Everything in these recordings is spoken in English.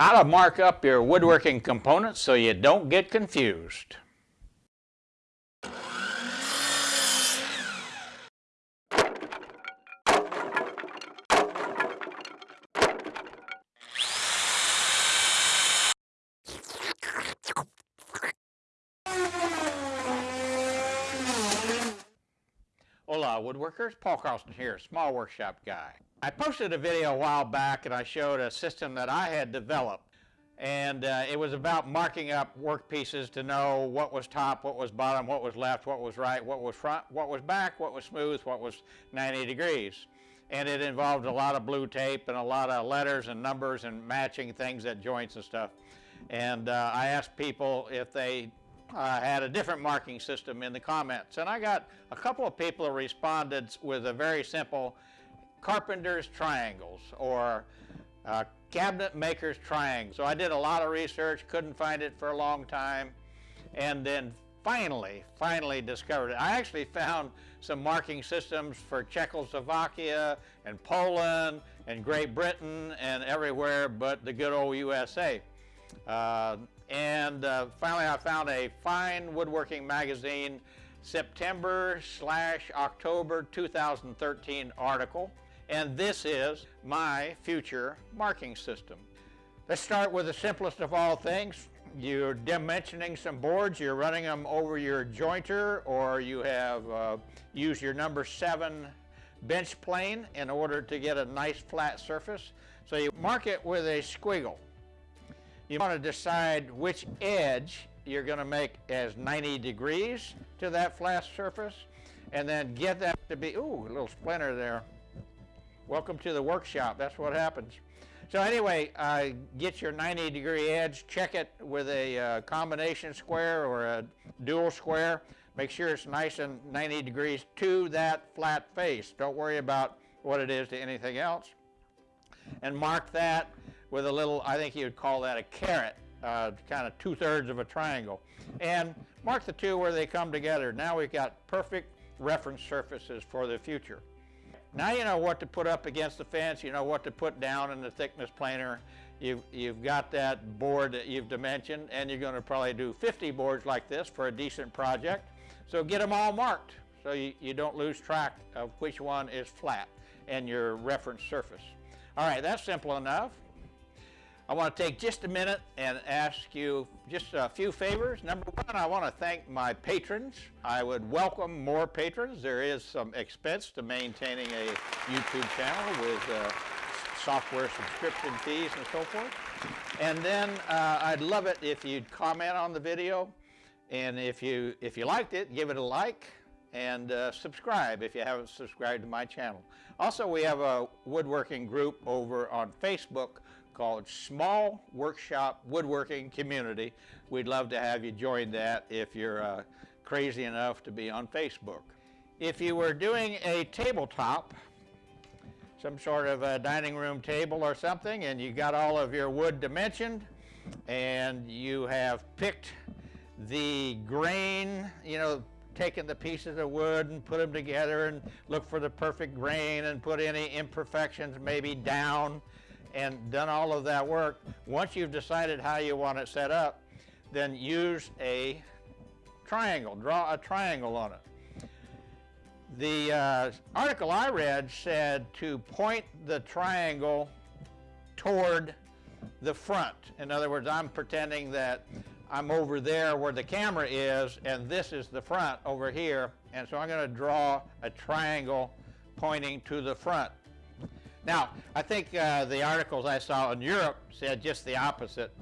How to mark up your woodworking components so you don't get confused. Hola woodworkers, Paul Carlson here, small workshop guy. I posted a video a while back and I showed a system that I had developed and uh, it was about marking up work pieces to know what was top, what was bottom, what was left, what was right, what was front, what was back, what was smooth, what was 90 degrees. And it involved a lot of blue tape and a lot of letters and numbers and matching things at joints and stuff. And uh, I asked people if they uh, had a different marking system in the comments. And I got a couple of people who responded with a very simple carpenter's triangles or uh, cabinet maker's triangle. So I did a lot of research, couldn't find it for a long time, and then finally, finally discovered it. I actually found some marking systems for Czechoslovakia and Poland and Great Britain and everywhere but the good old USA. Uh, and uh, finally I found a fine woodworking magazine September slash October 2013 article and this is my future marking system. Let's start with the simplest of all things. You're dimensioning some boards, you're running them over your jointer or you have uh, used your number seven bench plane in order to get a nice flat surface. So you mark it with a squiggle. You want to decide which edge you're going to make as 90 degrees to that flat surface and then get that to be, ooh, a little splinter there. Welcome to the workshop, that's what happens. So anyway, uh, get your 90 degree edge, check it with a uh, combination square or a dual square. Make sure it's nice and 90 degrees to that flat face. Don't worry about what it is to anything else. And mark that with a little, I think you'd call that a caret, uh, kind of two-thirds of a triangle. And mark the two where they come together. Now we've got perfect reference surfaces for the future. Now you know what to put up against the fence, you know what to put down in the thickness planer. You've, you've got that board that you've dimensioned and you're going to probably do 50 boards like this for a decent project. So get them all marked so you, you don't lose track of which one is flat and your reference surface. All right, that's simple enough. I want to take just a minute and ask you just a few favors. Number one, I want to thank my patrons. I would welcome more patrons. There is some expense to maintaining a YouTube channel with uh, software subscription fees and so forth. And then uh, I'd love it if you'd comment on the video. And if you, if you liked it, give it a like and uh, subscribe if you haven't subscribed to my channel. Also, we have a woodworking group over on Facebook called Small Workshop Woodworking Community. We'd love to have you join that if you're uh, crazy enough to be on Facebook. If you were doing a tabletop, some sort of a dining room table or something, and you got all of your wood dimensioned, and you have picked the grain, you know, taken the pieces of wood and put them together and look for the perfect grain and put any imperfections maybe down and done all of that work, once you've decided how you want it set up, then use a triangle, draw a triangle on it. The uh, article I read said to point the triangle toward the front. In other words, I'm pretending that I'm over there where the camera is and this is the front over here and so I'm going to draw a triangle pointing to the front. Now, I think uh, the articles I saw in Europe said just the opposite.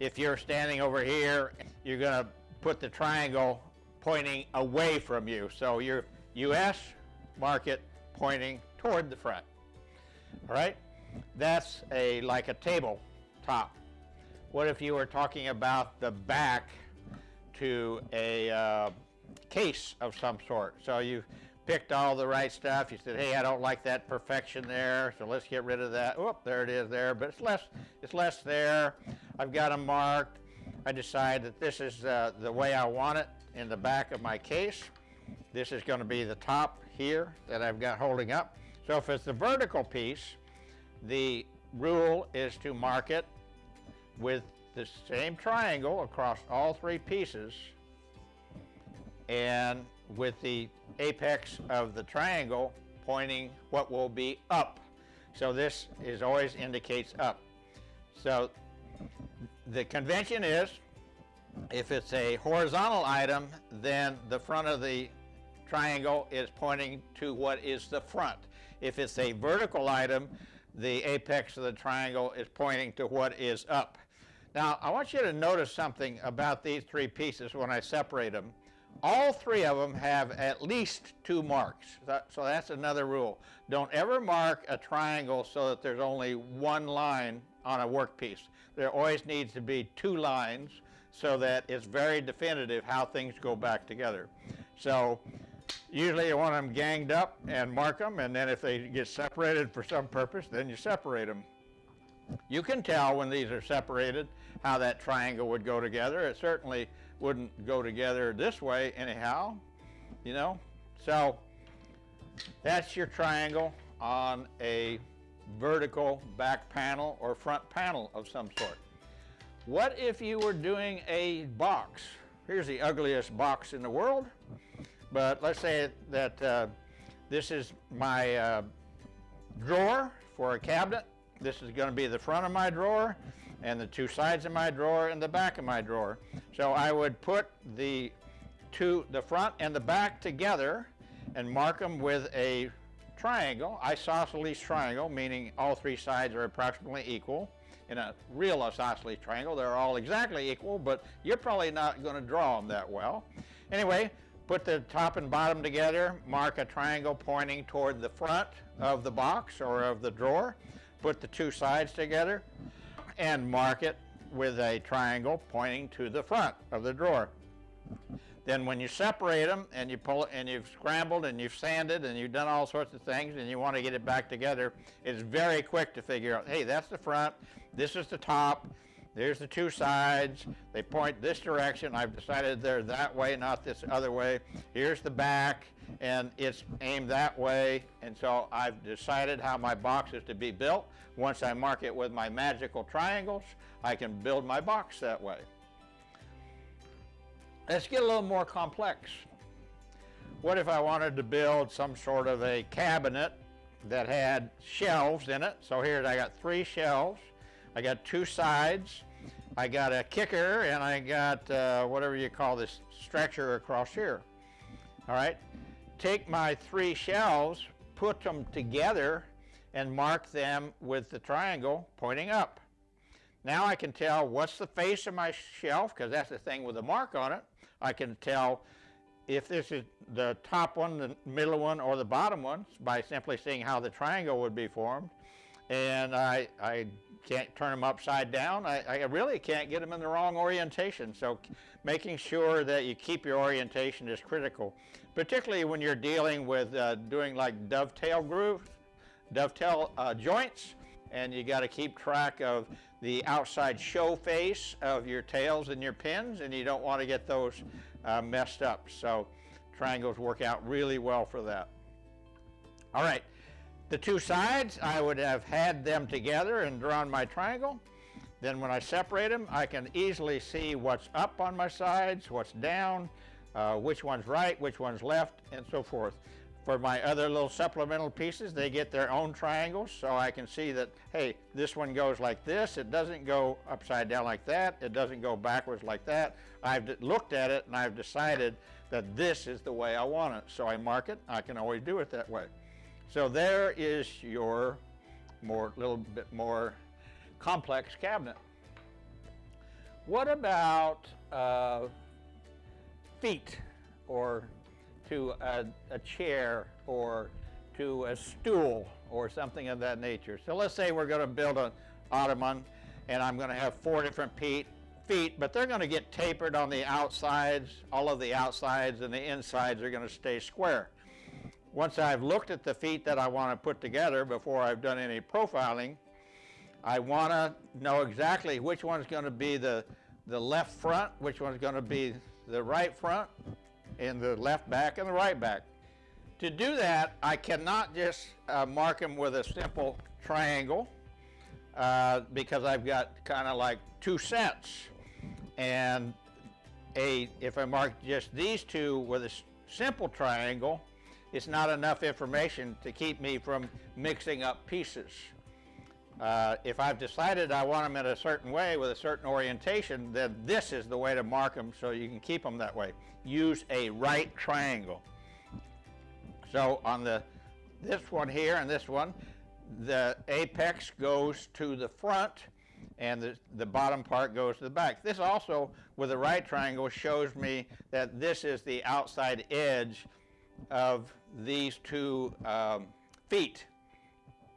If you're standing over here, you're going to put the triangle pointing away from you. So your U.S. market pointing toward the front. All right? That's a like a table top. What if you were talking about the back to a uh, case of some sort? So you picked all the right stuff. You said, hey, I don't like that perfection there, so let's get rid of that. Oh, there it is there, but it's less, it's less there. I've got them marked. I decide that this is uh, the way I want it in the back of my case. This is going to be the top here that I've got holding up. So if it's the vertical piece, the rule is to mark it with the same triangle across all three pieces and with the apex of the triangle pointing what will be up. So this is always indicates up. So the convention is if it's a horizontal item, then the front of the triangle is pointing to what is the front. If it's a vertical item, the apex of the triangle is pointing to what is up. Now, I want you to notice something about these three pieces when I separate them. All three of them have at least two marks. So that's another rule. Don't ever mark a triangle so that there's only one line on a workpiece. There always needs to be two lines so that it's very definitive how things go back together. So usually you want them ganged up and mark them, and then if they get separated for some purpose, then you separate them. You can tell when these are separated how that triangle would go together. It certainly wouldn't go together this way anyhow, you know. So that's your triangle on a vertical back panel or front panel of some sort. What if you were doing a box? Here's the ugliest box in the world, but let's say that uh, this is my uh, drawer for a cabinet. This is going to be the front of my drawer and the two sides of my drawer and the back of my drawer. So I would put the two, the front and the back together and mark them with a triangle, isosceles triangle, meaning all three sides are approximately equal. In a real isosceles triangle, they're all exactly equal, but you're probably not going to draw them that well. Anyway, put the top and bottom together, mark a triangle pointing toward the front of the box or of the drawer, put the two sides together, and mark it with a triangle pointing to the front of the drawer. Then when you separate them and you pull it and you've scrambled and you've sanded and you've done all sorts of things and you want to get it back together, it's very quick to figure out, hey, that's the front, this is the top, there's the two sides, they point this direction, I've decided they're that way, not this other way. Here's the back, and it's aimed that way, and so I've decided how my box is to be built. Once I mark it with my magical triangles, I can build my box that way. Let's get a little more complex. What if I wanted to build some sort of a cabinet that had shelves in it? So here I got three shelves. I got two sides. I got a kicker and I got uh, whatever you call this stretcher across here. All right. Take my three shelves, put them together and mark them with the triangle pointing up. Now I can tell what's the face of my shelf because that's the thing with the mark on it. I can tell if this is the top one, the middle one, or the bottom one by simply seeing how the triangle would be formed. And I, I can't turn them upside down. I, I really can't get them in the wrong orientation. So making sure that you keep your orientation is critical, particularly when you're dealing with uh, doing like dovetail grooves, dovetail uh, joints, and you got to keep track of the outside show face of your tails and your pins, and you don't want to get those uh, messed up. So triangles work out really well for that. All right, the two sides, I would have had them together and drawn my triangle. Then when I separate them, I can easily see what's up on my sides, what's down, uh, which one's right, which one's left, and so forth. For my other little supplemental pieces, they get their own triangles, so I can see that, hey, this one goes like this, it doesn't go upside down like that, it doesn't go backwards like that. I've looked at it and I've decided that this is the way I want it. So I mark it, I can always do it that way. So there is your more, little bit more complex cabinet. What about uh, feet or to a, a chair or to a stool or something of that nature. So let's say we're going to build an ottoman and I'm going to have four different feet, feet, but they're going to get tapered on the outsides. All of the outsides and the insides are going to stay square. Once I've looked at the feet that I want to put together before I've done any profiling, I want to know exactly which one's going to be the, the left front, which one's going to be the right front, and the left back and the right back. To do that, I cannot just uh, mark them with a simple triangle. uh, because I've got kind of like two sets. And a if I mark just these two with a simple triangle, it's not enough information to keep me from mixing up pieces. Uh, if I've decided I want them in a certain way with a certain orientation, then this is the way to mark them so you can keep them that way. Use a right triangle. So on the this one here and this one, the apex goes to the front and the, the bottom part goes to the back. This also, with a right triangle, shows me that this is the outside edge of these two um, feet.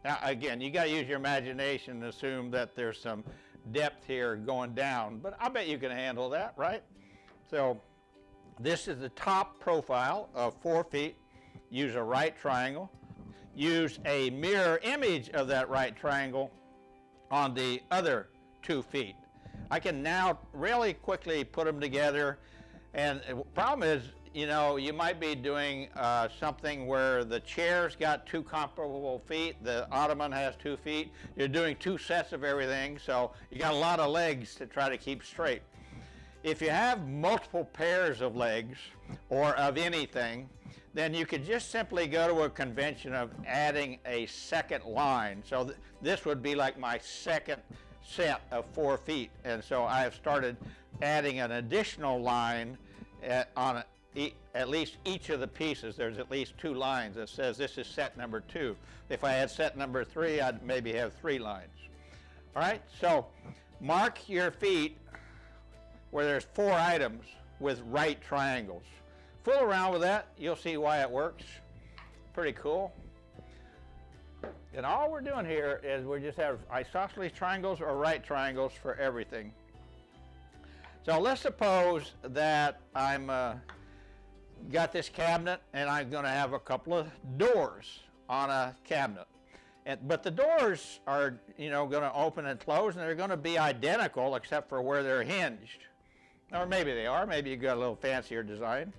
Now, again, you got to use your imagination and assume that there's some depth here going down, but I bet you can handle that, right? So this is the top profile of four feet. Use a right triangle. Use a mirror image of that right triangle on the other two feet. I can now really quickly put them together and the problem is you know, you might be doing uh, something where the chair's got two comparable feet, the ottoman has two feet. You're doing two sets of everything, so you got a lot of legs to try to keep straight. If you have multiple pairs of legs or of anything, then you could just simply go to a convention of adding a second line. So th this would be like my second set of four feet. And so I have started adding an additional line at, on e at least each of the pieces, there's at least two lines that says this is set number two. If I had set number three, I'd maybe have three lines. All right, so mark your feet where there's four items with right triangles. Fool around with that, you'll see why it works. Pretty cool. And all we're doing here is we just have isosceles triangles or right triangles for everything. So let's suppose that I'm uh, got this cabinet and I'm going to have a couple of doors on a cabinet. And, but the doors are, you know, going to open and close and they're going to be identical except for where they're hinged. Or maybe they are, maybe you got a little fancier design.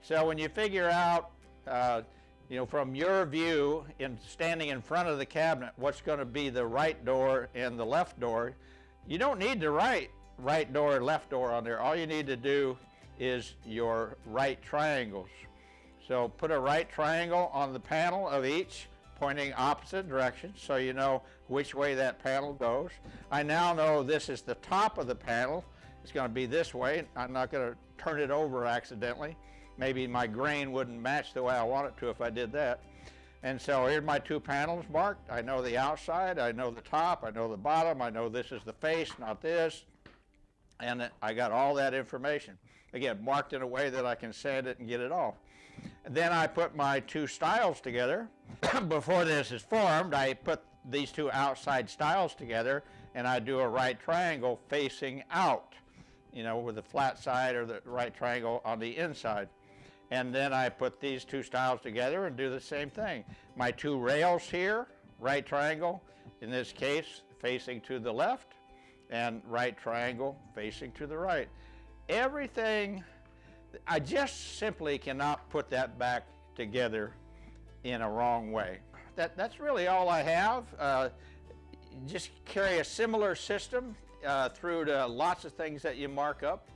So when you figure out, uh, you know, from your view in standing in front of the cabinet, what's going to be the right door and the left door, you don't need to write right door left door on there. All you need to do is your right triangles. So put a right triangle on the panel of each pointing opposite directions so you know which way that panel goes. I now know this is the top of the panel. It's going to be this way. I'm not going to turn it over accidentally. Maybe my grain wouldn't match the way I want it to if I did that. And so here's my two panels marked. I know the outside, I know the top, I know the bottom, I know this is the face, not this. And I got all that information. Again, marked in a way that I can sand it and get it off. And then I put my two stiles together. Before this is formed, I put these two outside stiles together and I do a right triangle facing out, you know, with the flat side or the right triangle on the inside. And then I put these two stiles together and do the same thing. My two rails here, right triangle, in this case facing to the left, and right triangle facing to the right everything, I just simply cannot put that back together in a wrong way. That, that's really all I have. Uh, just carry a similar system uh, through to lots of things that you mark up.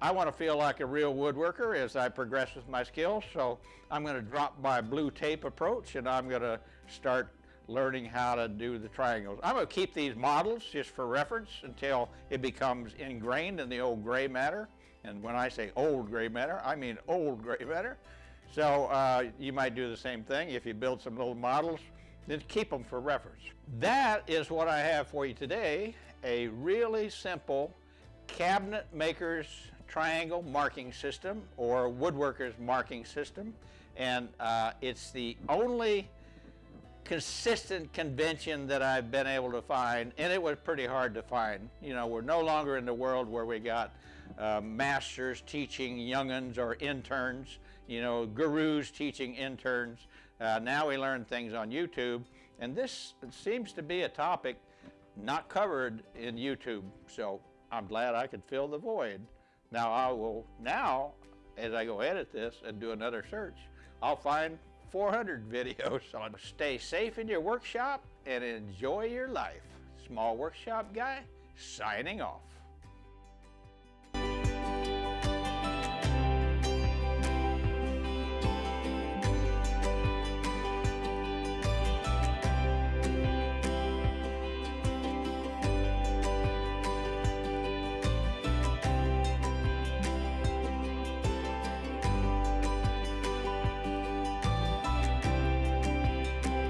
I want to feel like a real woodworker as I progress with my skills, so I'm going to drop my blue tape approach and I'm going to start learning how to do the triangles. I'm going to keep these models just for reference until it becomes ingrained in the old gray matter. And when I say old gray matter, I mean old gray matter. So uh, you might do the same thing if you build some little models, then keep them for reference. That is what I have for you today, a really simple cabinet maker's triangle marking system or woodworker's marking system. And uh, it's the only consistent convention that I've been able to find, and it was pretty hard to find. You know, we're no longer in the world where we got uh, masters teaching youngins or interns, you know, gurus teaching interns. Uh, now we learn things on YouTube, and this seems to be a topic not covered in YouTube, so I'm glad I could fill the void. Now I will, now, as I go edit this and do another search, I'll find 400 videos on stay safe in your workshop and enjoy your life. Small Workshop Guy signing off.